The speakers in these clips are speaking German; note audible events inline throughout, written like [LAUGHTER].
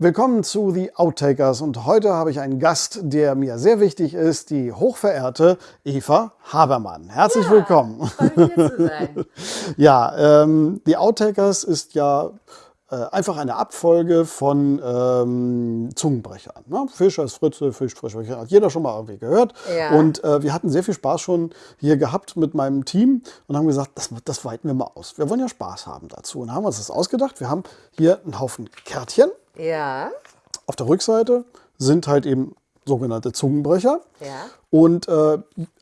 Willkommen zu The Outtakers und heute habe ich einen Gast, der mir sehr wichtig ist, die hochverehrte Eva Habermann. Herzlich Ja, willkommen. hier zu sein. [LAUGHS] Ja, ähm, The Outtakers ist ja äh, einfach eine Abfolge von ähm, Zungenbrechern. Ne? Fischers Fritze, Fisch, Frisch, hat jeder schon mal irgendwie gehört. Ja. Und äh, wir hatten sehr viel Spaß schon hier gehabt mit meinem Team und haben gesagt, das, das weiten wir mal aus. Wir wollen ja Spaß haben dazu und haben uns das ausgedacht. Wir haben hier einen Haufen Kärtchen. Ja, Auf der Rückseite sind halt eben sogenannte Zungenbrecher. ja. Und äh,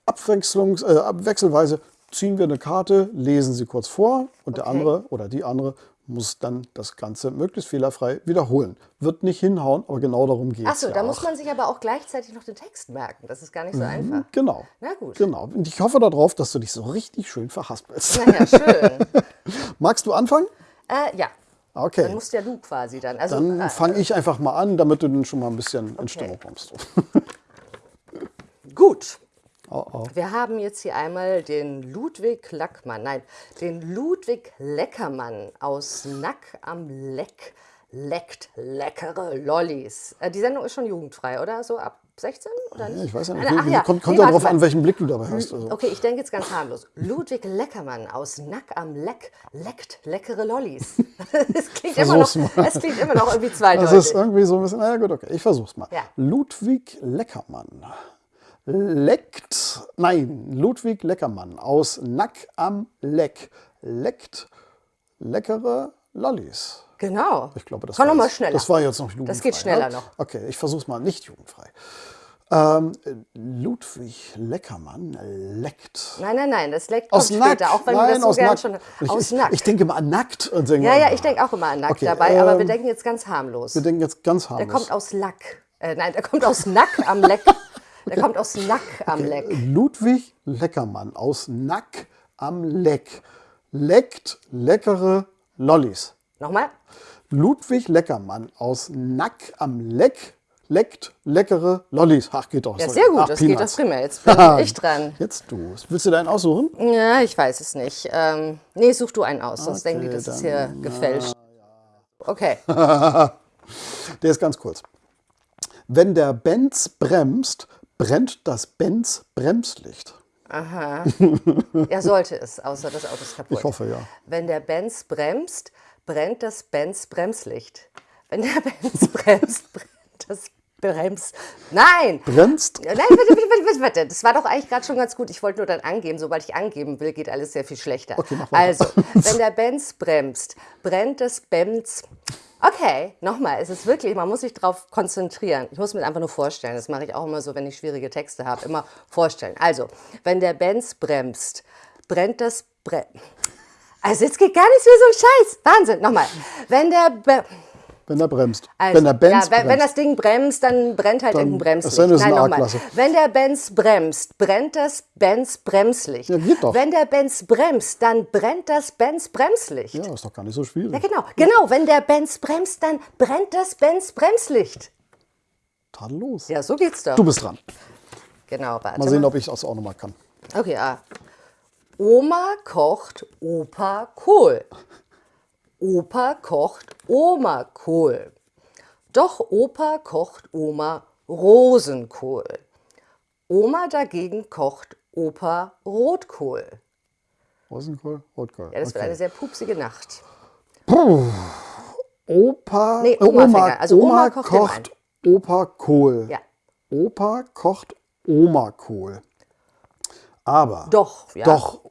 abwechslungs, äh, wechselweise ziehen wir eine Karte, lesen sie kurz vor und der Okay. andere oder die andere muss dann das Ganze möglichst fehlerfrei wiederholen. Wird nicht hinhauen, aber genau darum geht es. Achso, ja da auch. muss man sich aber auch gleichzeitig noch den Text merken. Das ist gar nicht so einfach. Genau. Na gut. Genau. Und ich hoffe darauf, dass du dich so richtig schön verhaspelst. Naja, schön. [LAUGHS] Magst du anfangen? äh, ja, dann Okay. musst ja du quasi dann. Also, Dann äh, fange ich einfach mal an, damit du dann schon mal ein bisschen in Stimmung kommst. [LAUGHS] gut. Oh, oh. Wir haben jetzt hier einmal den Ludwig Lackmann, nein, den Ludwig Leckermann aus Nack am Leck. Leckt leckere Lollis. Äh, die Sendung ist schon jugendfrei, oder? So ab 16 oder nicht? Ich weiß ja nicht. Nein, ach ja. Kommt, kommt Nee, ja darauf an, welchen Blick du dabei hast. Also. Okay, ich denke jetzt ganz harmlos. Ludwig Leckermann aus Nack am Leck leckt leckere Lollis. [LAUGHS] Das klingt, immer noch, mal. das klingt immer noch irgendwie Das zweideutig. ist irgendwie so ein bisschen, na ja, gut, okay, ich versuch's mal. Ja. Ludwig Leckermann leckt, nein, Ludwig Leckermann aus Nack am Leck leckt leckere Lollis. Genau. Ich glaube, das Komm war, noch mal jetzt, schneller. das war jetzt noch jugendfrei. Das geht schneller ne? noch. Okay, ich versuch's mal nicht jugendfrei. Ähm, Ludwig Leckermann leckt. Nein, nein, nein, das leckt Aus kommt Nack. später, auch wenn Nein, du das so aus gern Nack. schon Ich, aus ich, Nack. ich denke mal an nackt und denke ja, ja, ich denke auch immer an Nack Okay, dabei, aber wir ähm, denken jetzt ganz harmlos. Wir denken jetzt ganz Der harmlos. kommt aus Lack. Äh, nein, der kommt aus Nack am Leck. [LAUGHS] Der kommt aus Nack am Leck. Ludwig Leckermann aus Nack am Leck leckt leckere Lollis. Nochmal? Ludwig Leckermann aus Nack am Leck leckt leckere Lollis. Ach, geht doch. Ja, sehr gut, Ach, das geht Peanuts. das prima. Jetzt [LAUGHS] bin ich dran. Jetzt du. Willst du deinen aussuchen? Ja, ich weiß es nicht. Ähm, nee, such du einen aus, sonst denken die, Okay, das ist hier gefälscht. Okay. [LAUGHS] Der ist ganz kurz. Wenn der Benz bremst, brennt das Benz Bremslicht. [LAUGHS] Ja, sollte es, außer das Auto ist kaputt. Ich hoffe, ja. Wenn der Benz bremst, brennt das Benz Bremslicht. Wenn der [LAUGHS] Benz bremst, brennt das Brems. Nein! Bremst? Nein, warte, warte, warte, warte. Das war doch eigentlich gerade schon ganz gut. Ich wollte nur dann angeben. Sobald ich angeben will, geht alles sehr viel schlechter. Okay, also, [LAUGHS] wenn der Benz bremst, brennt das Benz. Okay, nochmal. Es ist wirklich, man muss sich darauf konzentrieren. Ich muss mir einfach nur vorstellen. Das mache ich auch immer so, wenn ich schwierige Texte habe. Immer vorstellen. Also, wenn der Benz bremst, brennt das Bre Also, jetzt geht gar nichts mehr so ein Scheiß. Wahnsinn. Nochmal. Wenn der. Be Wenn er bremst. also, wenn der Benz ja, wenn, wenn bremst. das Ding bremst, dann brennt halt Dann- irgendein Bremslicht. es ist Nein, eine nochmal. A-Klasse. Wenn der Benz bremst, brennt das Benz Bremslicht. Ja, geht doch. Wenn der Benz bremst, dann brennt das Benz Bremslicht. ja, ist doch gar nicht so schwierig. Ja, genau. Genau, wenn der Benz bremst, dann brennt das Benz Bremslicht. Tadellos. Ja, so geht's doch. Du bist dran. Genau, warte. Mal sehen, ob ich das auch nochmal kann. Okay, ah. Oma kocht Opa Kohl. Opa kocht Oma Kohl. Doch Opa kocht Oma Rosenkohl. Oma dagegen kocht Opa Rotkohl. Rosenkohl, Rotkohl. Ja, das wird okay. eine sehr pupsige Nacht. Opa, Nee, äh, Oma Oma. Also Oma Oma kocht kocht Opa Kohl. Ja. Opa kocht Oma Kohl. Aber Doch, ja. doch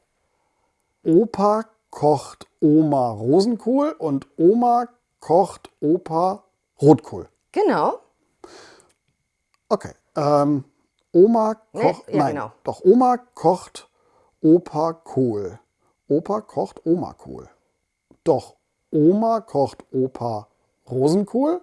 Opa kocht Oma Rosenkohl und Oma kocht Opa Rotkohl. Genau. Okay. Ähm, Oma Nee, kocht. ja, nein, genau. doch Oma kocht Opa Kohl. Opa kocht Oma Kohl. Doch Oma kocht Opa Rosenkohl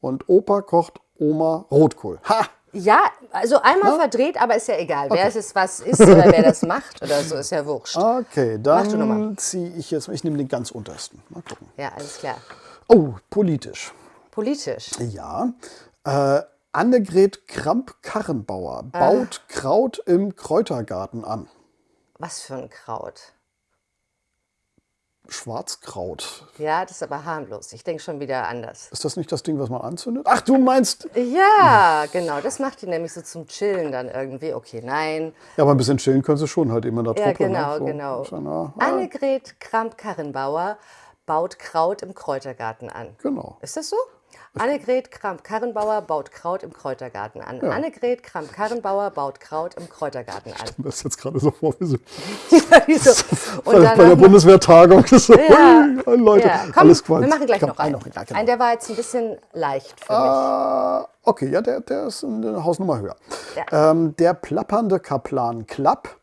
und Opa kocht Oma Rotkohl. Ha! Ja, also einmal Na? verdreht, aber ist ja egal. Wer es was ist oder wer das macht oder so, ist ja wurscht. Okay, dann ziehe ich jetzt, ich nehme den ganz untersten. Mal gucken. Ja, alles klar. Oh, politisch. Politisch. Ja. Äh, Annegret Kramp-Karrenbauer baut Kraut im Kräutergarten an. Was für ein Kraut. Schwarzkraut. Ja, das ist aber harmlos. Ich denke schon wieder anders. Ist das nicht das Ding, was man anzündet? Ach, du meinst. Ja, genau. Das macht die nämlich so zum Chillen dann irgendwie. Okay, nein. Ja, aber ein bisschen chillen können sie schon halt immer da Ja, drunter. genau, ne? so, genau. ja nah- Annegret Kramp-Karrenbauer baut Kraut im Kräutergarten an. Genau. Ist das so? Annegret Kramp-Karrenbauer baut Kraut im Kräutergarten an. Annegret Kramp-Karrenbauer baut Kraut im Kräutergarten an. Das ist jetzt gerade so vor, wie so [LAUGHS] [LAUGHS] Und bei der Bundeswehrtagung. So, Ja. Leute, ja, komm, alles Quatsch. wir machen gleich Komm, noch einen. Ja, genau. Einen, der war jetzt ein bisschen leicht für mich. Ah, okay, ja, der, der ist eine Hausnummer höher. Ja. Ähm, der plappernde Kaplan Klapp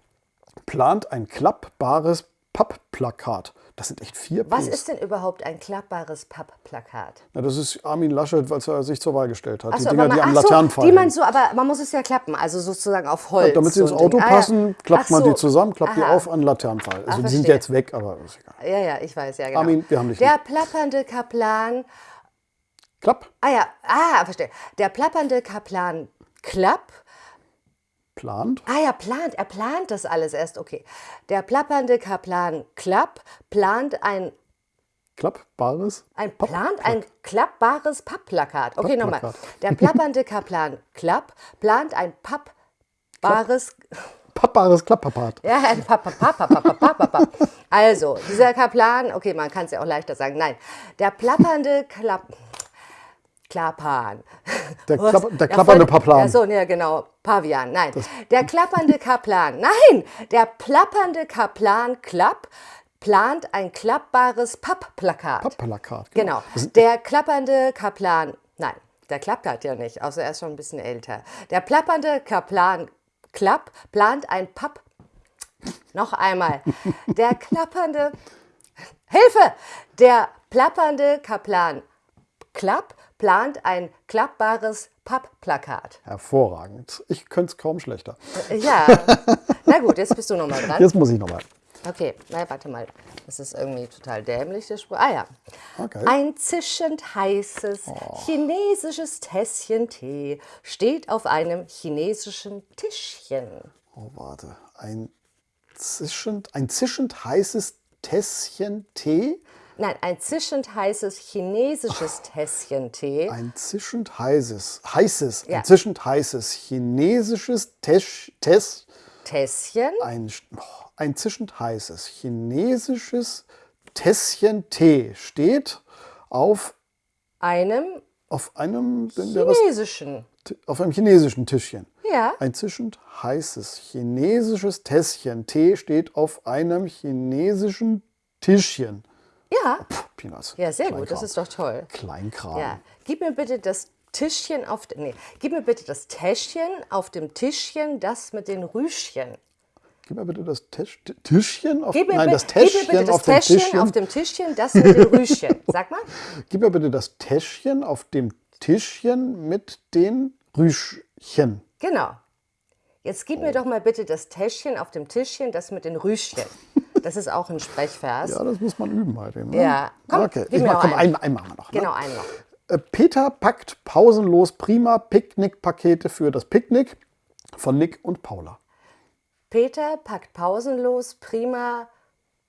plant ein klappbares Pappplakat. Das sind echt vier Was Ps. ist denn überhaupt ein klappbares Pappplakat? Ja, das ist Armin Laschet, weil er sich zur Wahl gestellt hat. Ach die so, Dinger, aber die man- am ach so, Laternenpfahl Die man hängen. so, aber man muss es ja klappen, also sozusagen auf Holz. Damit sie so ins ein Ding. Auto Ah, ja. passen, klappt Ach man so. die zusammen, klappt die Aha. auf an Laternenpfahl. Also Ah, die sind jetzt weg, aber ist egal. Ja, ja, ich weiß, ja, genau. Armin, wir haben dich Der lieb. plappernde Kaplan, Klapp, ah ja, ah, verstehe. Der plappernde Kaplan Klapp, plant, ah ja, plant, er plant das alles erst, okay. Der plappernde Kaplan Klapp plant ein klappbares Ein plant ein klappbares Pappplakat. Okay, nochmal. Pappplakat. Der plappernde Kaplan Klapp plant ein pappbares pappbares Klapppapat. Ja, ein Papp, Papp, Papp, Papp, Papp, Papp, Papp, Papp. Also, dieser Kaplan, okay, man kann es ja auch leichter sagen. Nein, der plappernde Klapp. Klappan. Der? [LAUGHS] Klapp, der klappernde Paplan. Ja, so, ja, genau. Pavian. Nein. Der klappernde Kaplan. Nein. Der plappernde Kaplan Klapp plant ein klappbares Pappplakat. Pappplakat. Genau. Das sind- Der klappernde Kaplan. Nein, der klappt halt ja nicht, außer er ist schon ein bisschen älter. Der plappernde Kaplan Klapp plant ein Papp. Noch einmal. Der klappernde. Hilfe! Der plappernde Kaplan Klapp plant ein klappbares Pappplakat. Hervorragend. Ich könnte es kaum schlechter. Ja. [LAUGHS] Na gut, jetzt bist du nochmal dran. Jetzt muss ich nochmal. Okay, na warte mal. Das ist irgendwie total dämlich, der Spruch. Ah ja. Okay. Ein zischend heißes chinesisches Tässchen Tee steht auf einem chinesischen Tischchen. Oh, warte. Ein zischend, ein zischend heißes Tässchen Tee. Nein, ein zischend heißes chinesisches Tässchen Tee. Ein zischend heißes, heißes, Ja. ein zischend heißes chinesisches Tesch, Tess, Tässchen? ein, oh, ein zischend heißes chinesisches Tässchen Tee steht auf, Einem auf einem, chinesischen. auf einem chinesischen Tischchen. Ja. Ein zischend heißes chinesisches Tässchen Tee steht auf einem chinesischen Tischchen. Ja. Puh, Peanuts. Ja, sehr gut, Kleinkram. das ist doch toll. Kleinkram. Ja. Gib mir bitte das Tischchen auf, nee, gib mir bitte das Täschchen auf dem Tischchen, das mit den Rüschchen. Gib mir bitte das Tisch, Tischchen auf, Gib mir, nein, das gib mir Täschchen bitte das auf dem Täschchen Tischchen. auf dem Tischchen, das mit den Rüschchen. [LAUGHS] Sag mal. Gib mir bitte das Täschchen auf dem Tischchen mit den Rüschchen. Genau. Jetzt gib Oh. mir doch mal bitte das Täschchen auf dem Tischchen, das mit den Rüschchen. [LAUGHS] Das ist auch ein Sprechvers. Ja, das muss man üben halt eben. Ne? Ja. Komm, okay. Ich mach, komm, einen. einen, machen wir noch. Ne? Genau, einen noch. Äh, Peter packt pausenlos prima Picknickpakete für das Picknick von Nick und Paula. Peter packt pausenlos prima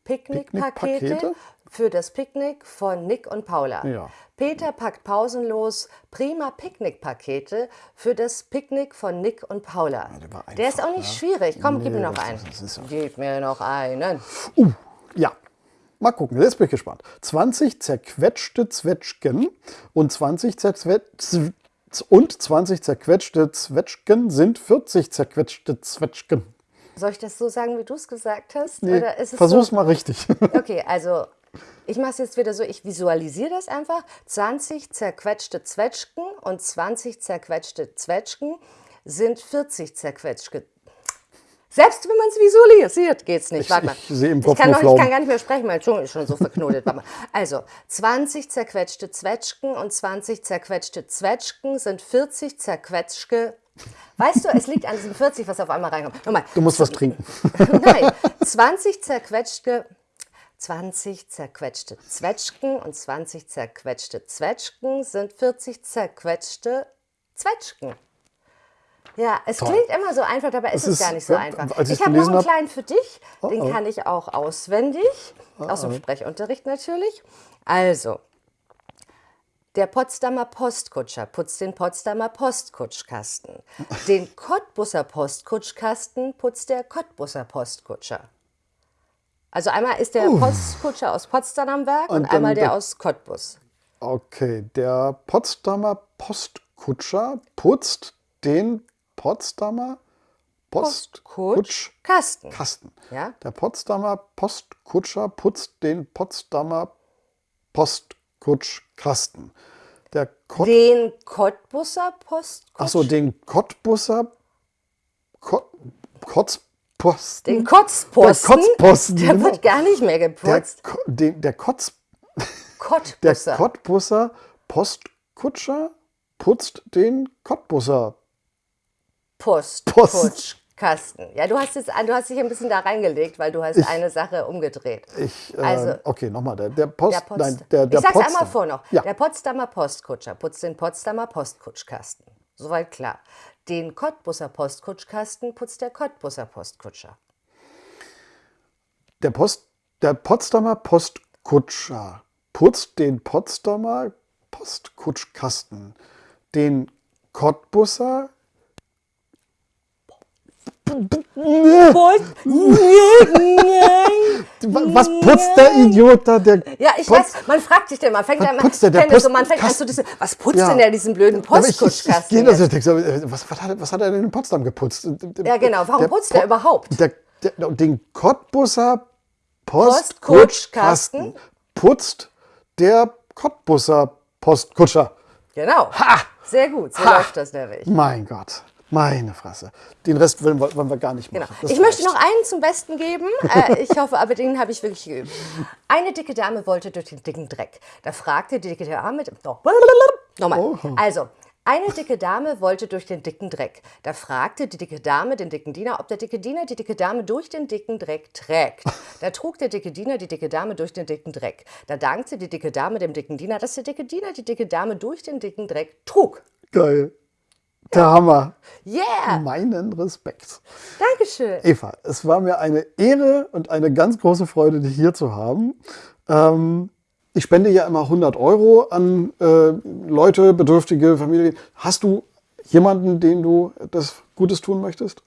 Picknickpakete für das Picknick von Nick und Paula. Ja. Peter packt pausenlos prima Picknickpakete für das Picknick von Nick und Paula. der war der ist einfach, auch nicht ja. schwierig. Komm, gib Nee, mir noch einen. ja- Gib mir noch einen. Uh, ja. Mal gucken, jetzt bin ich gespannt. 20 zerquetschte Zwetschgen und 20 zerzwe- und 20 zerquetschte Zwetschgen sind 40 zerquetschte Zwetschgen. Soll ich das so sagen, wie du es gesagt hast? Nee, Oder ist es versuch's so? mal richtig. [LAUGHS] Okay, also ich mache es jetzt wieder so, ich visualisiere das einfach. 20 zerquetschte Zwetschgen und 20 zerquetschte Zwetschgen sind 40 zerquetschte. Selbst wenn man es visualisiert, geht es nicht. Ich- Warte mal. ich sehe im Kopf ich kann, noch, ich kann gar nicht mehr sprechen, mein Zunge ist schon so verknotet. Also, 20 zerquetschte Zwetschgen und 20 zerquetschte Zwetschgen sind 40 zerquetschte. Weißt du, es liegt an diesem 40, was auf einmal reinkommt. Nochmal. Du musst was trinken. [LAUGHS] Nein, 20 zerquetschte, 20 zerquetschte Zwetschgen und 20 zerquetschte Zwetschgen sind 40 zerquetschte Zwetschgen. Ja, es Toll. klingt immer so einfach, dabei ist es ist- gar nicht so ja, einfach. ich habe noch einen kleinen für dich, den oh. kann ich auch auswendig, aus dem Sprechunterricht natürlich. Also, der Potsdamer Postkutscher putzt den Potsdamer Postkutschkasten. Den Cottbusser Postkutschkasten putzt der Cottbusser Postkutscher. Also einmal ist der Postkutscher aus Potsdam am Werk und, Und einmal der der- aus Cottbus. Okay, der Potsdamer Postkutscher putzt den Potsdamer Postkutschkasten. Kasten. Ja? Der Potsdamer Postkutscher putzt den Potsdamer Postkutschkasten. Der Kott Den Cottbusser Postkutscher. Achso, den Cottbusser Kot Kotzposten. Den Kotzposten. Der Kotzposten, Der genau. wird gar nicht mehr der, geputzt. Ko- den, der Kotz [LAUGHS] der Cottbusser. Cottbusser Postkutscher putzt den Cottbusser. Post. Postkutschkasten. Ja, du hast, jetzt, du hast dich ein bisschen da reingelegt, weil du hast eine Sache umgedreht. Ich, äh, Also- okay, nochmal. Der, der Post, Der Post, nein, der, der ich sag's Potsdam- einmal vor noch. Ja, Der Potsdamer Postkutscher putzt den Potsdamer Postkutschkasten. Soweit klar. Den Cottbusser Postkutschkasten putzt der Cottbusser Postkutscher. der, Post, der Potsdamer Postkutscher putzt den Potsdamer Postkutschkasten. Den Cottbusser [LAUGHS] Was putzt der Idiot da? Der Ja, ich Post- weiß, man fragt sich denn, man fängt Was immer, putzt der? Der das so, man fängt an zu diese, was putzt Ja. denn der diesen blöden Aber ich, ich, ich Postkutschkasten? so, Was, was, hat, was hat er denn in Potsdam geputzt? Ja, genau. Warum putzt der überhaupt? Der, der, den Cottbusser Postkutschkasten Postkutschkasten putzt der Cottbusser Postkutscher. Genau. Sehr gut, so Ha! läuft das nämlich. Mein Gott, meine Fresse. Den Rest wollen wir, wollen wir gar nicht Genau. machen. Das Ich möchte noch einen zum Besten geben. [LAUGHS] Äh, ich hoffe, aber den habe ich wirklich geübt. Eine dicke Dame wollte durch den dicken Dreck. Da fragte die dicke Dame. Nochmal. Oh. Also. Eine dicke Dame wollte durch den dicken Dreck. Da fragte die dicke Dame den dicken Diener, ob der dicke Diener die dicke Dame durch den dicken Dreck trägt. [LAUGHS] Da trug der dicke Diener die dicke Dame durch den dicken Dreck. Da dankte die dicke Dame dem dicken Diener, dass der dicke Diener die dicke Dame durch den dicken Dreck trug. Geil. Der Hammer. Yeah! Meinen Respekt. Dankeschön. Eva, es war mir eine Ehre und eine ganz große Freude, dich hier zu haben. Ähm, ich spende ja immer 100 Euro an äh, Leute, bedürftige Familien. Hast du jemanden, dem du das Gutes tun möchtest?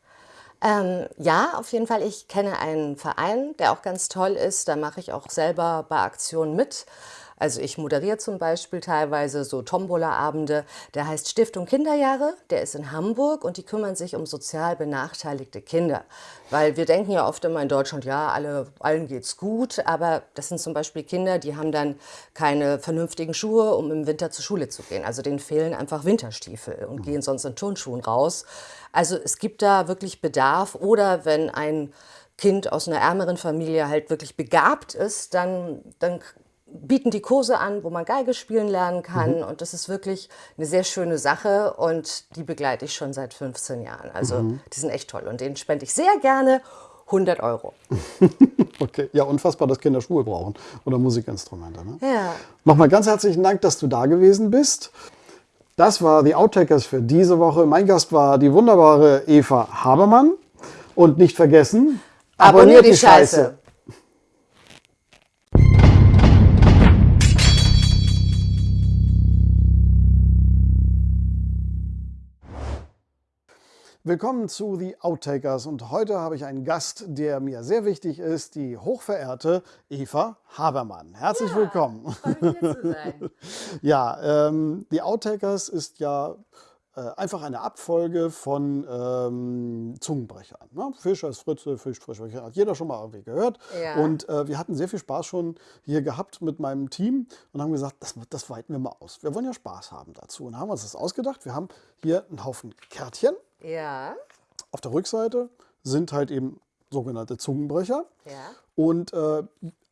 Ähm, ja, auf jeden Fall. Ich kenne einen Verein, der auch ganz toll ist. Da mache ich auch selber bei Aktionen mit. Also ich moderiere zum Beispiel teilweise so Tombola-Abende. Der heißt Stiftung Kinderjahre. Der ist in Hamburg und die kümmern sich um sozial benachteiligte Kinder. Weil wir denken ja oft immer in Deutschland, ja, alle, allen geht's gut. Aber das sind zum Beispiel Kinder, die haben dann keine vernünftigen Schuhe, um im Winter zur Schule zu gehen. Also denen fehlen einfach Winterstiefel und gehen sonst in Turnschuhen raus. Also es gibt da wirklich Bedarf. Oder wenn ein Kind aus einer ärmeren Familie halt wirklich begabt ist, dann, dann bieten die Kurse an, wo man Geige spielen lernen kann. Und das ist wirklich eine sehr schöne Sache und die begleite ich schon seit 15 Jahren. Also die sind echt toll und denen spende ich sehr gerne 100 Euro. [LAUGHS] Okay, ja, unfassbar, dass Kinder Schuhe brauchen oder Musikinstrumente. Ne? Ja. Nochmal ganz herzlichen Dank, dass du da gewesen bist. Das war die Outtakers für diese Woche. Mein Gast war die wunderbare Eva Habermann. Und nicht vergessen, Abonnier die Scheiße. Willkommen zu The Outtakers und heute habe ich einen Gast, der mir sehr wichtig ist, die hochverehrte Eva Habermann. Herzlich willkommen. [LAUGHS] Ja, ähm, The Outtakers ist ja einfach eine Abfolge von ähm, Zungenbrechern. Ne? Fischers, Fritze, Fisch, Frisch, hat jeder schon mal irgendwie gehört. Ja. Und äh, wir hatten sehr viel Spaß schon hier gehabt mit meinem Team und haben gesagt, das, das weiten wir mal aus. Wir wollen ja Spaß haben dazu und haben uns das ausgedacht. Wir haben hier einen Haufen Kärtchen. Ja. Auf der Rückseite sind halt eben sogenannte Zungenbrecher. Ja. Und äh,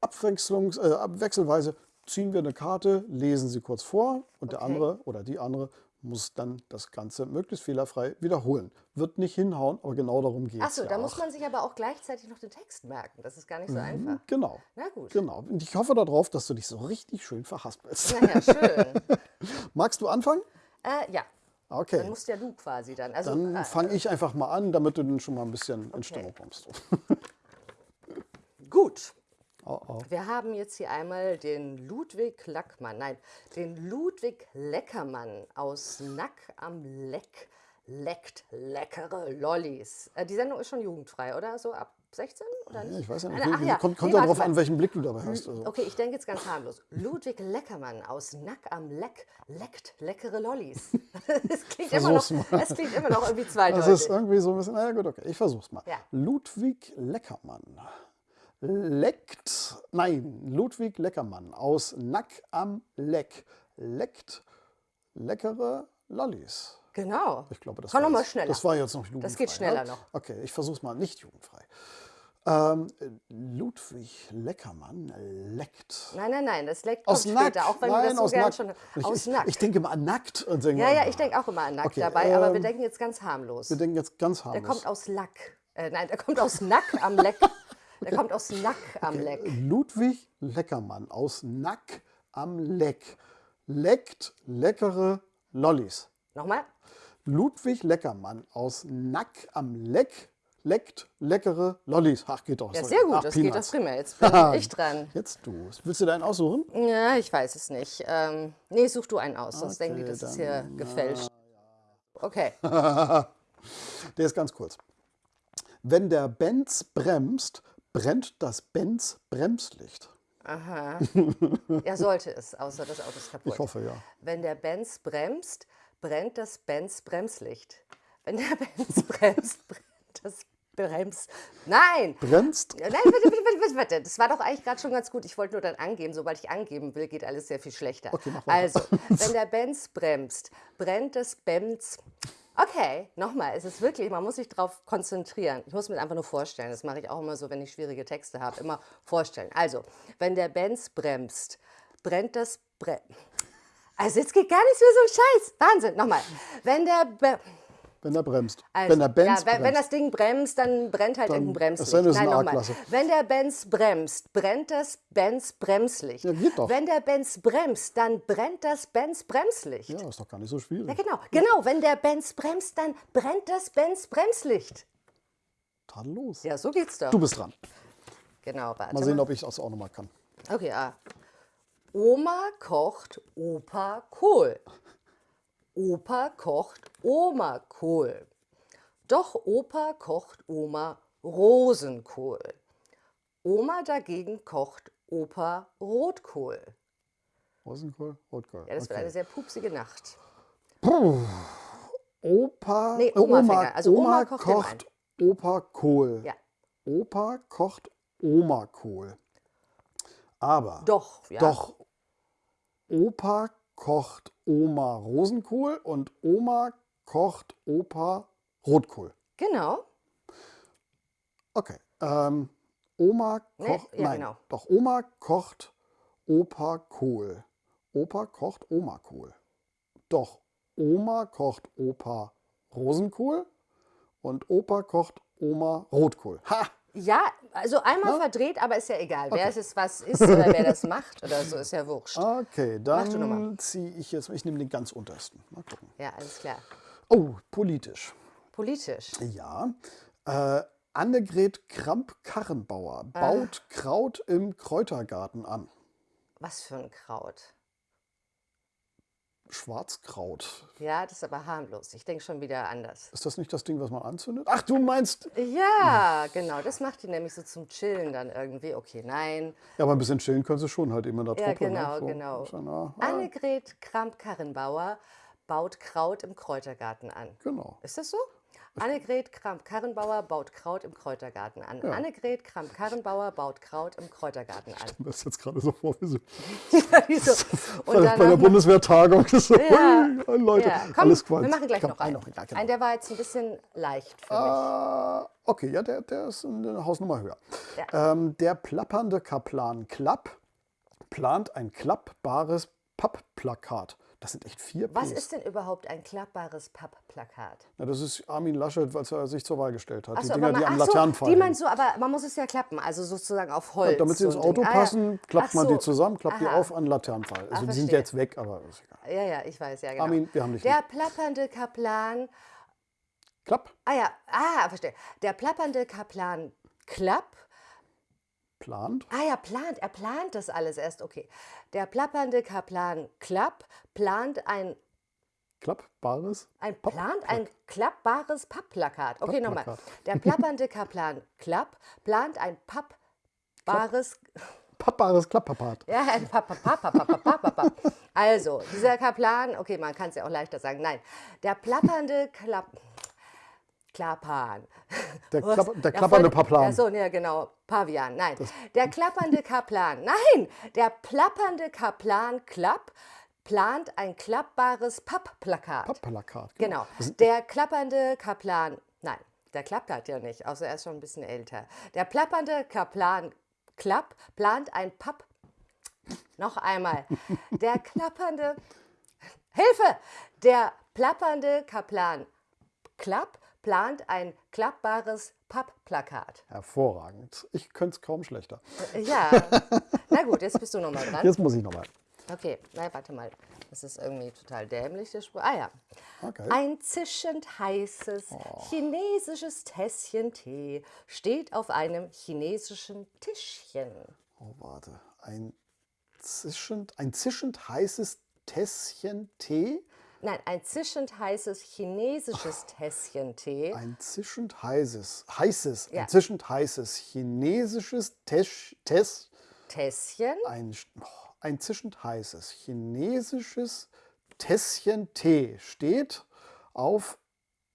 abwechslungs, äh, abwechselweise ziehen wir eine Karte, lesen sie kurz vor und der Okay. andere oder die andere muss dann das Ganze möglichst fehlerfrei wiederholen. Wird nicht hinhauen, aber genau darum geht es. Achso, ja da auch. muss man sich aber auch gleichzeitig noch den Text merken. Das ist gar nicht so einfach. Genau. Na gut. Genau. Und ich hoffe darauf, dass du dich so richtig schön verhaspelst. Naja, schön. [LAUGHS] Magst du anfangen? äh, ja. Okay. Dann musst ja du quasi dann. Also, Dann äh, fange ich einfach mal an, damit du dann schon mal ein bisschen in Stimmung kommst. [LAUGHS] gut. Oh, oh. Wir haben jetzt hier einmal den Ludwig Lackmann, nein, den Ludwig Leckermann aus Nack am Leck. Leckt leckere Lollis. Äh, die Sendung ist schon jugendfrei, oder? So ab 16 oder nicht? Ja, ich weiß ja nicht. Nein, ach ja. Kommt, kommt Nee, darauf an, welchen Blick du dabei hast. Also. Okay, ich denke jetzt ganz harmlos. Ludwig Leckermann aus Nack am Leck leckt leckere Lollis. [LAUGHS] Das klingt, immer noch, das klingt immer noch irgendwie Das zweideutig. ist irgendwie so ein bisschen, na ja gut, okay, ich versuch's mal. Ja. Ludwig Leckermann leckt, nein, Ludwig Leckermann aus Nack am Leck leckt leckere Lollis. Genau. Ich glaube, das Komm war noch mal jetzt, schneller. Das war jetzt noch jugendfrei. Das geht schneller ne? noch. Okay, ich versuch's mal nicht jugendfrei. Ähm, Ludwig Leckermann leckt. Nein, nein, nein, das leckt Aus kommt später, auch wenn Nein, du das so gern Nack. schon Ich, aus ich, Nack. ich denke mal an nackt und denke ja, ja, ich denke auch immer an Nack Okay, dabei, aber wir ähm, denken jetzt ganz harmlos. Wir denken jetzt ganz Der harmlos. kommt aus Lack. Äh, nein, der kommt aus Nack am Leck. [LAUGHS] Der kommt aus Nack am Leck. Ludwig Leckermann aus Nack am Leck leckt leckere Lollis. Nochmal? Ludwig Leckermann aus Nack am Leck leckt leckere Lollis. Ach, geht doch. Ja, sorry. sehr gut, Ach, das geht Peanuts. doch prima. Jetzt bin [LAUGHS] ich dran. Jetzt du. Willst du deinen aussuchen? Ja, ich weiß es nicht. Ähm, nee, such du einen aus, sonst denken die, Okay, das ist hier gefälscht. Okay. [LAUGHS] Der ist ganz kurz. Wenn der Benz bremst, brennt das Benz Bremslicht. Ja, [LAUGHS] sollte es, außer das Auto ist kaputt. Ich hoffe, ja. Wenn der Benz bremst, brennt das Benz Bremslicht. Wenn der [LAUGHS] Benz bremst, brennt das Brems. Nein! Bremst? Nein, warte, warte, warte, warte, warte. Das war doch eigentlich gerade schon ganz gut. Ich wollte nur dann angeben. Sobald ich angeben will, geht alles sehr viel schlechter. Okay, mach weiter. also, [LAUGHS] wenn der Benz bremst, brennt das Benz. Okay, nochmal. Es ist wirklich, man muss sich darauf konzentrieren. Ich muss mir einfach nur vorstellen. Das mache ich auch immer so, wenn ich schwierige Texte habe. Immer vorstellen. Also, wenn der Benz bremst, brennt das Bre Also, jetzt geht gar nichts mehr so ein Scheiß. Wahnsinn. Nochmal. Wenn der. Be Wenn er bremst. also, wenn der Benz ja, wenn, wenn bremst. das Ding bremst, dann brennt halt Dann- irgendein Bremslicht. ist Nein, eine nochmal. Wenn der Benz bremst, brennt das Benz Bremslicht. Ja, geht doch. Wenn der Benz bremst, dann brennt das Benz Bremslicht. ja, ist doch gar nicht so schwierig. Ja, genau. Genau, wenn der Benz bremst, dann brennt das Benz Bremslicht. Tadellos. Ja, so geht's doch. Du bist dran. Genau, warte Mal sehen, ob ich das auch nochmal kann. Okay, ah. Oma kocht Opa Kohl. Opa kocht Oma Kohl. Doch Opa kocht Oma Rosenkohl. Oma dagegen kocht Opa Rotkohl. Rosenkohl, Rotkohl. Ja, das wird okay. eine sehr pupsige Nacht. Opa, Nee, Oma Oma. Also Oma Oma kocht kocht Opa Kohl. Ja, Opa kocht Oma Kohl. Aber doch. Ja. doch Opa kocht Oma Rosenkohl und Oma kocht Opa Rotkohl. Genau. Okay. Ähm, Oma Nee, kocht. ja, nein, genau. doch Oma kocht Opa Kohl. Opa kocht Oma Kohl. Doch Oma kocht Opa Rosenkohl und Opa kocht Oma Rotkohl. Ha! Ja, also einmal verdreht, aber ist ja egal. Wer es ist, was ist oder wer das [LAUGHS] macht oder so, ist ja wurscht. Okay, dann ziehe ich jetzt, ich nehme den ganz untersten. Mal gucken. Ja, alles klar. Oh, politisch. Politisch. Ja. Äh, Annegret Kramp-Karrenbauer baut Kraut im Kräutergarten an. Was für ein Kraut. Schwarzkraut. Ja, das ist aber harmlos. Ich denke schon wieder anders. Ist das nicht das Ding, was man anzündet? Ach, du meinst. Ja, genau. Das macht die nämlich so zum Chillen dann irgendwie. Okay, nein. Ja, aber ein bisschen chillen können sie schon halt immer in der Ja, Truppe. genau, ne? so, genau. Ah, Annegret Kramp-Karrenbauer baut Kraut im Kräutergarten an. Genau. Ist das so? Annegret Kramp-Karrenbauer baut Kraut im Kräutergarten an. Annegret Kramp-Karrenbauer baut Kraut im Kräutergarten an. Das ist jetzt gerade so vor, wie so Wieso? Und bei, bei der Bundeswehrtagung. So, Ja. Leute, ja, komm, alles Quatsch. wir machen gleich Komm, noch einen. ja, genau. Einen, der war jetzt ein bisschen leicht für mich. Ah, okay, ja, der, der ist eine Hausnummer höher. Ja. Ähm, der plappernde Kaplan Klapp plant ein klappbares Pappplakat. Das sind echt vier Was Ps. ist denn überhaupt ein klappbares Pappplakat? Na, das ist Armin Laschet, als er sich zur Wahl gestellt hat. Ach die so, Dinger, aber die man- am ach so, Laternenpfahl Die meinst du, aber man muss es ja klappen, also sozusagen auf Holz. Damit sie so ins ein Ding. Auto Ah, ja. passen, klappt Ach man die so. zusammen, klappt die Aha. auf an den Laternenpfahl. Also die sind verstehe. jetzt weg, aber ist egal. Ja, ja, ich weiß, ja genau. Armin, wir haben dich Der plappernde Kaplan, Klapp, ah ja, ah, verstehe. Der plappernde Kaplan Klapp, plant, ah ja, plant, er plant das alles erst, okay. Der plappernde Kaplan Klapp plant ein klappbares. Ein plant ein klappbares Pappplakat. Okay, nochmal. Der plappernde Kaplan Klapp plant ein pappbares Pappbares Klapppapat. Ja, ein Papp, Papp, Papp, Papp, Papp, Papp, Papp, Papp. Also, dieser Kaplan, okay, man kann es ja auch leichter sagen. Nein, der plappernde Klapp. Klappan. Der? [LAUGHS] Klapp, der klappernde Paplan. Ja, so, ja, genau. Pavian. Nein. Der klappernde Kaplan. Nein. Der plappernde Kaplan Klapp plant ein klappbares Pappplakat. Pappplakat. Genau. Das sind- Der klappernde Kaplan. Nein, der klappt halt ja nicht, außer er ist schon ein bisschen älter. Der plappernde Kaplan Klapp plant ein Papp. Noch einmal. Der klappernde. Hilfe! Der plappernde Kaplan Klapp plant ein klappbares Pappplakat. Hervorragend. Ich könnte es kaum schlechter. Ja. [LAUGHS] Na gut, jetzt bist du nochmal dran. Jetzt muss ich nochmal. Okay, na warte mal. Das ist irgendwie total dämlich, der Spruch. Ah ja. Okay. Ein zischend heißes chinesisches Tässchen Tee steht auf einem chinesischen Tischchen. Oh, warte. Ein zischend, ein zischend heißes Tässchen Tee. Nein, ein zischend heißes chinesisches Tässchen Tee. Ein zischend heißes, heißes, Ja. ein zischend heißes chinesisches Tesch, Tess, Tässchen? ein, oh, ein zischend heißes chinesisches Tässchen Tee steht auf,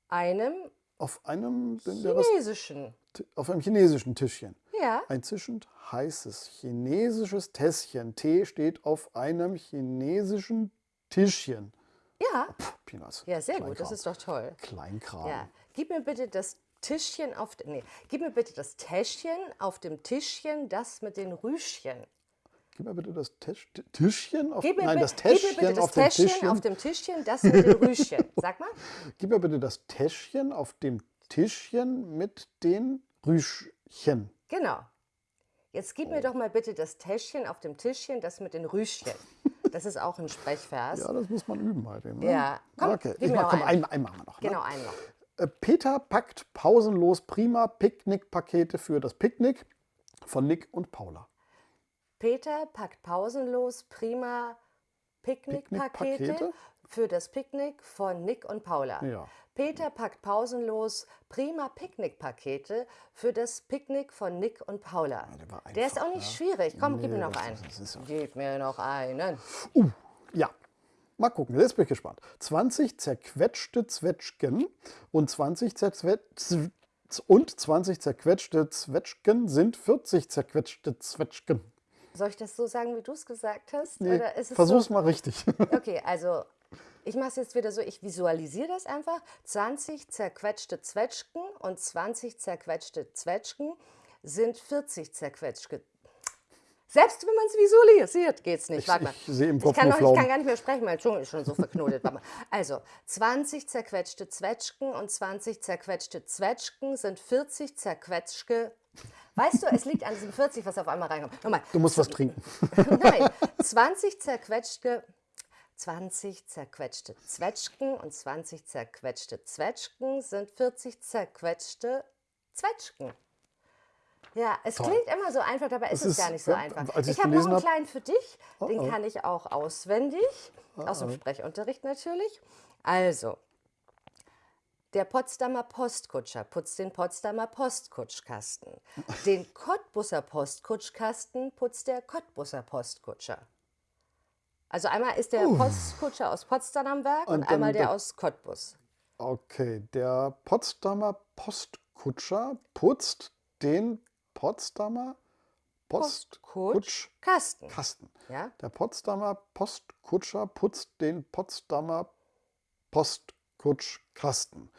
Einem auf einem, chinesischen. auf einem chinesischen Tischchen. Ja. Ein zischend heißes chinesisches Tässchen Tee steht auf einem chinesischen Tischchen. Ja. Peanuts. Ja, sehr gut. Das ist doch toll. Kleinkram. Ja. Gib mir bitte das Tischchen auf. Nee, gib mir bitte das Täschchen auf dem Tischchen, das mit den Rüschchen. Gib mir bitte das Tisch, Tischchen auf, Gib mir, nein, das gib mir Täschchen bitte das auf dem Täschchen Tischchen. auf dem Tischchen, das mit den Rüschchen. [LAUGHS] Sag mal. Gib mir bitte das Täschchen auf dem Tischchen mit den Rüschchen. Genau. Jetzt gib mir doch mal bitte das Täschchen auf dem Tischchen, das mit den Rüschchen. [LAUGHS] Das ist auch ein Sprechvers. Ja, das muss man üben halt eben. Ne? Ja. Komm, okay. Ich mach, komm, einen. einen, machen wir noch. Ne? Genau, einen noch. Äh, Peter packt pausenlos prima Picknickpakete für das Picknick von Nick und Paula. Peter packt pausenlos prima Picknickpakete Picknickpakete? Für das Picknick von Nick und Paula. Ja. Peter packt pausenlos prima Picknickpakete für das Picknick von Nick und Paula. der war der ist einfach, auch nicht ja. schwierig. Komm, gib Nee, mir noch einen. ja- Gib mir noch einen. Ja, mal gucken, jetzt bin ich gespannt. 20 zerquetschte Zwetschgen und 20 zerzwe- und 20 zerquetschte Zwetschgen sind 40 zerquetschte Zwetschgen. Soll ich das so sagen, wie du es gesagt hast? Nee, Oder ist es versuch's so? mal richtig. [LAUGHS] Okay, also ich mache es jetzt wieder so, ich visualisiere das einfach. 20 zerquetschte Zwetschgen und 20 zerquetschte Zwetschgen sind 40 zerquetschte. Selbst wenn man es visualisiert, geht es nicht. Ich- Warte mal. ich im Kopf kann, noch, ich kann gar nicht mehr sprechen, mein Zunge ist schon so verknotet. Also, 20 zerquetschte Zwetschgen und 20 zerquetschte Zwetschgen sind 40 zerquetschte. Weißt du, es liegt an diesem 40, was auf einmal reinkommt. Nochmal. Du musst was [LAUGHS] trinken. Nein, 20 zerquetschte, 20 zerquetschte Zwetschgen und 20 zerquetschte Zwetschgen sind 40 zerquetschte Zwetschgen. Ja, es klingt immer so einfach, dabei ist Es es gar ist- nicht so ja, einfach. Ich ich's habe noch einen kleinen für dich, den oh. kann ich auch auswendig, aus dem Sprechunterricht natürlich. Also, der Potsdamer Postkutscher putzt den Potsdamer Postkutschkasten. Den Cottbusser Postkutschkasten putzt der Cottbusser Postkutscher. Also einmal ist der Postkutscher aus Potsdam am Werk und, Und einmal der der- aus Cottbus. Okay, der Potsdamer Postkutscher putzt den Potsdamer Postkutschkasten. Kasten. Ja? Der Potsdamer Postkutscher putzt den Potsdamer Postkutschkasten.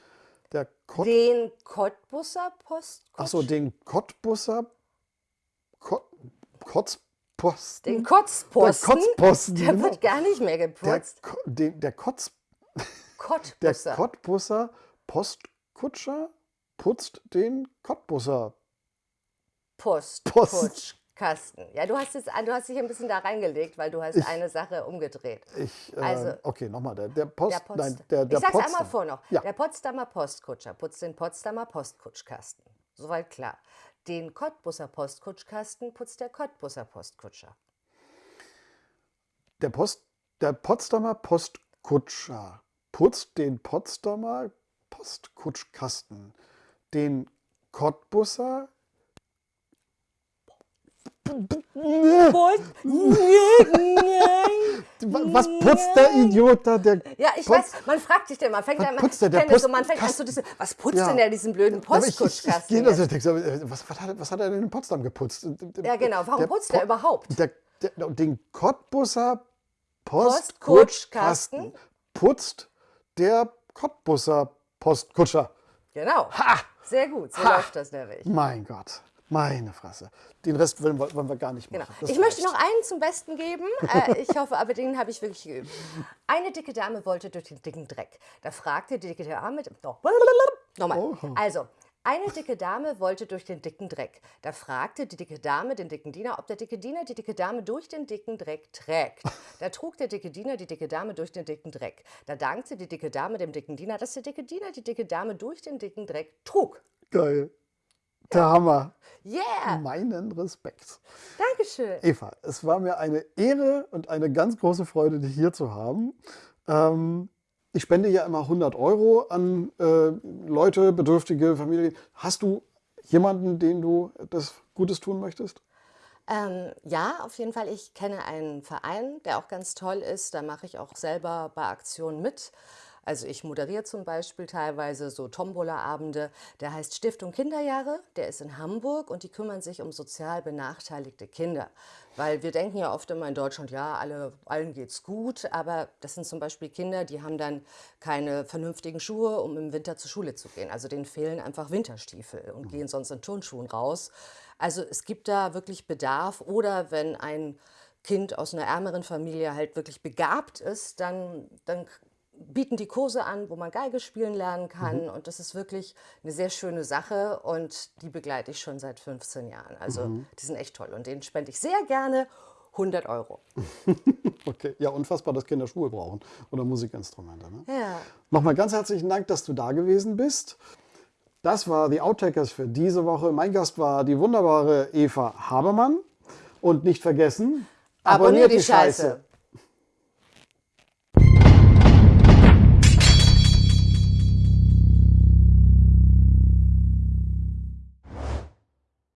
Der Kott, Den Cottbusser Postkutsch. achso, den Cottbusser Kot, Kotz, Posten. Den Kotzposten. Der Kotzposten, Der genau. wird gar nicht mehr Der, geputzt. Ko- den, der Kotz... [LAUGHS] Der Kottbusser. Cottbusser Postkutscher putzt den Cottbusser. Post. Post. Ja, du hast, jetzt, du hast dich ein bisschen da reingelegt, weil du hast eine Sache umgedreht. Ich, äh, Also- okay, nochmal. Der, der Post... Der Post, nein, der, der ich sag's Potsdam. einmal vor noch. Ja. Der Potsdamer Postkutscher putzt den Potsdamer Postkutschkasten. Soweit klar. Den Cottbusser Postkutschkasten putzt der Cottbusser Postkutscher. Der, Post, der Potsdamer Postkutscher putzt den Potsdamer Postkutschkasten. Den Cottbusser... [LAUGHS] Was putzt der Idiot da? Der Ja, ich weiß, man fragt sich denn, man fängt Was an, putzt der? Der so, man fängt an so diese, was putzt Ja. denn der diesen blöden Aber ich, ich, ich Postkutschkasten? gehe Was, was, hat, er- was hat er denn in Potsdam geputzt? Ja, genau. Warum putzt er Po- überhaupt? Der, der, den Cottbusser Postkutschkasten Postkutschkasten putzt der Cottbusser Postkutscher. Genau. Sehr gut, so Ha. läuft das nämlich. Mein Gott, meine Fresse. Den Rest wollen wir, wollen wir gar nicht Genau. machen. Das Ich möchte noch einen zum Besten geben. Äh, ich hoffe, aber den habe ich wirklich geübt. Eine dicke Dame wollte durch den dicken Dreck. Da fragte die dicke Dame. Oh, nochmal. Also. Eine dicke Dame wollte durch den dicken Dreck. Da fragte die dicke Dame den dicken Diener, ob der dicke Diener die dicke Dame durch den dicken Dreck trägt. Da trug der dicke Diener die dicke Dame durch den dicken Dreck. Da dankte die dicke Dame dem dicken Diener, dass der dicke Diener die dicke Dame durch den dicken Dreck trug. Geil. Der Hammer. Yeah! Meinen Respekt. Dankeschön. Eva, es war mir eine Ehre und eine ganz große Freude, dich hier zu haben. Ähm, ich spende ja immer 100 Euro an äh, Leute, bedürftige Familien. Hast du jemanden, den du das Gutes tun möchtest? Ähm, ja, auf jeden Fall. Ich kenne einen Verein, der auch ganz toll ist. Da mache ich auch selber bei Aktionen mit. Also ich moderiere zum Beispiel teilweise so Tombola-Abende. Der heißt Stiftung Kinderjahre. Der ist in Hamburg und die kümmern sich um sozial benachteiligte Kinder. Weil wir denken ja oft immer in Deutschland, ja, alle, allen geht's gut. Aber das sind zum Beispiel Kinder, die haben dann keine vernünftigen Schuhe, um im Winter zur Schule zu gehen. Also denen fehlen einfach Winterstiefel und gehen sonst in Turnschuhen raus. Also es gibt da wirklich Bedarf. Oder wenn ein Kind aus einer ärmeren Familie halt wirklich begabt ist, dann, dann bieten die Kurse an, wo man Geige spielen lernen kann. Und das ist wirklich eine sehr schöne Sache und die begleite ich schon seit 15 Jahren. Also die sind echt toll und denen spende ich sehr gerne 100 Euro. [LAUGHS] Okay, ja, unfassbar, dass Kinder Schuhe brauchen oder Musikinstrumente. Ne? Ja. Nochmal ganz herzlichen Dank, dass du da gewesen bist. Das war die Outtakers für diese Woche. Mein Gast war die wunderbare Eva Habermann. Und nicht vergessen, Abonniert die Scheiße.